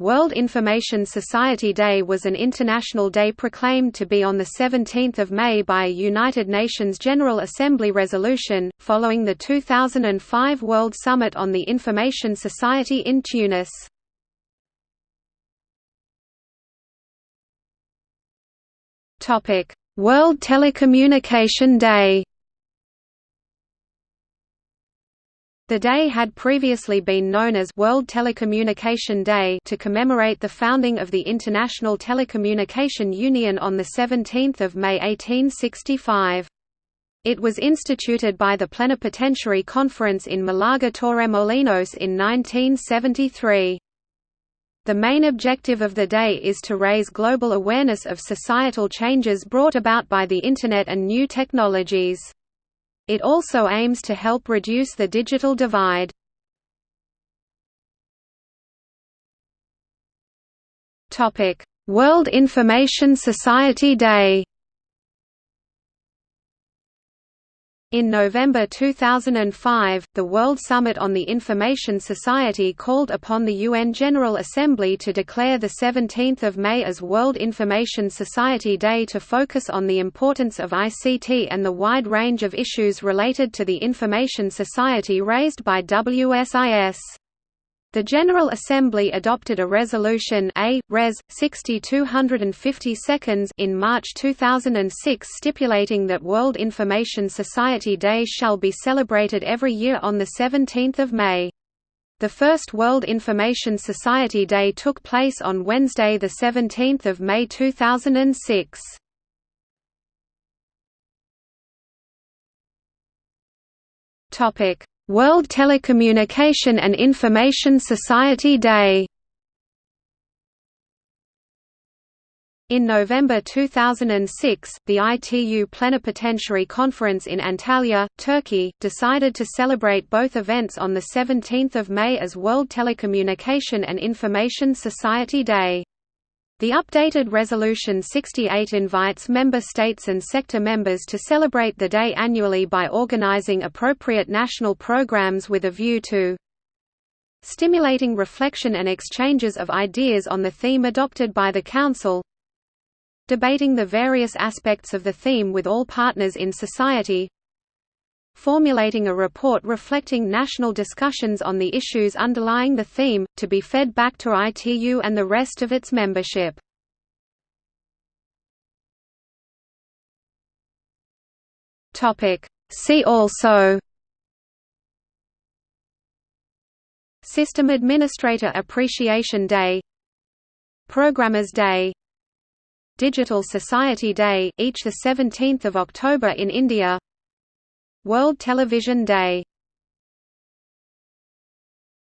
World Information Society Day was an international day proclaimed to be on 17 May by a United Nations General Assembly resolution, following the 2005 World Summit on the Information Society in Tunis. World Telecommunication Day The day had previously been known as World Telecommunication Day to commemorate the founding of the International Telecommunication Union on 17 May 1865. It was instituted by the Plenipotentiary Conference in Malaga Torremolinos in 1973. The main objective of the day is to raise global awareness of societal changes brought about by the Internet and new technologies. It also aims to help reduce the digital divide. World Information Society Day In November 2005, the World Summit on the Information Society called upon the UN General Assembly to declare 17 May as World Information Society Day to focus on the importance of ICT and the wide range of issues related to the information society raised by WSIS. The General Assembly adopted a resolution A. Res. 6250 in March 2006 stipulating that World Information Society Day shall be celebrated every year on 17 May. The first World Information Society Day took place on Wednesday 17 May 2006. World Telecommunication and Information Society Day In November 2006, the ITU Plenipotentiary Conference in Antalya, Turkey, decided to celebrate both events on 17 May as World Telecommunication and Information Society Day. The updated Resolution 68 invites member states and sector members to celebrate the day annually by organizing appropriate national programs with a view to stimulating reflection and exchanges of ideas on the theme adopted by the Council debating the various aspects of the theme with all partners in society formulating a report reflecting national discussions on the issues underlying the theme, to be fed back to ITU and the rest of its membership. See also System Administrator Appreciation Day Programmers Day Digital Society Day each the 17th of October in India World Television Day